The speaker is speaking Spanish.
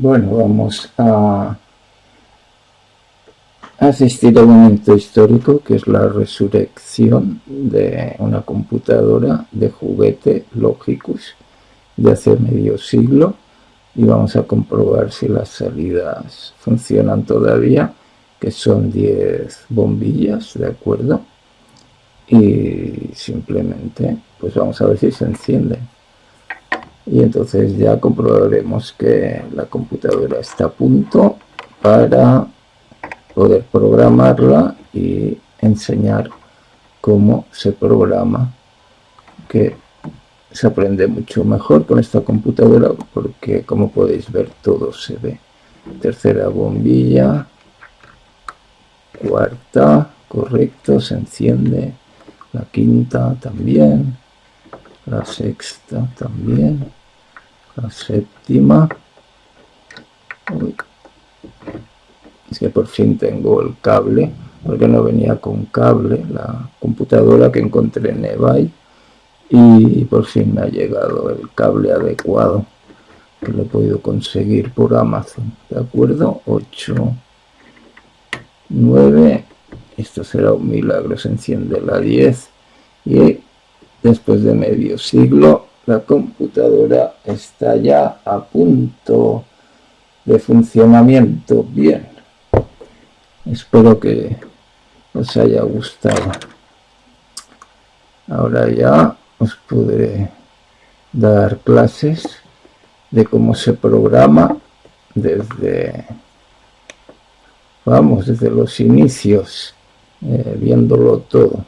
Bueno, vamos a asistir a un momento histórico que es la resurrección de una computadora de juguete Logicus de hace medio siglo y vamos a comprobar si las salidas funcionan todavía que son 10 bombillas, ¿de acuerdo? Y simplemente pues vamos a ver si se enciende y entonces ya comprobaremos que la computadora está a punto para poder programarla y enseñar cómo se programa que se aprende mucho mejor con esta computadora porque como podéis ver todo se ve. Tercera bombilla cuarta correcto se enciende la quinta también la sexta también. La séptima. Es que por fin tengo el cable porque no venía con cable la computadora que encontré en eBay y por fin me ha llegado el cable adecuado que lo he podido conseguir por Amazon de acuerdo 8 9 esto será un milagro se enciende la 10 y después de medio siglo la computadora está ya a punto de funcionamiento bien. Espero que os haya gustado. Ahora ya os podré dar clases de cómo se programa desde vamos desde los inicios eh, viéndolo todo